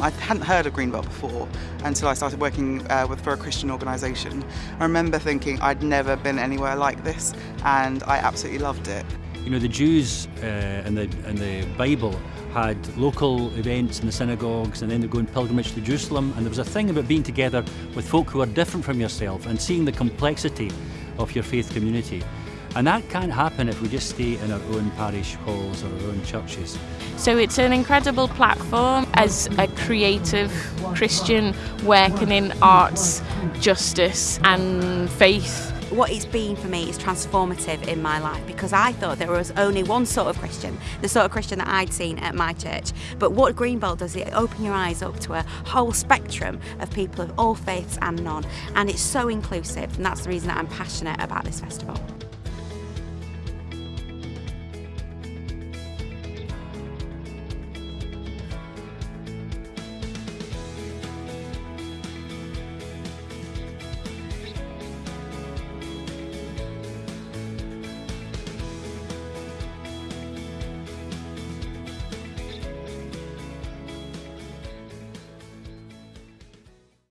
I hadn't heard of Greenbelt before until I started working uh, with for a Christian organisation. I remember thinking I'd never been anywhere like this and I absolutely loved it. You know, the Jews uh, in, the, in the Bible had local events in the synagogues and then they'd go in pilgrimage to Jerusalem and there was a thing about being together with folk who are different from yourself and seeing the complexity of your faith community. And that can't happen if we just stay in our own parish halls or our own churches. So it's an incredible platform as a creative Christian working in arts, justice and faith what it's been for me is transformative in my life because I thought there was only one sort of Christian, the sort of Christian that I'd seen at my church. But what Greenbelt does, it open your eyes up to a whole spectrum of people of all faiths and none. And it's so inclusive, and that's the reason that I'm passionate about this festival.